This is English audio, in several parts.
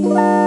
This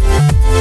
Thank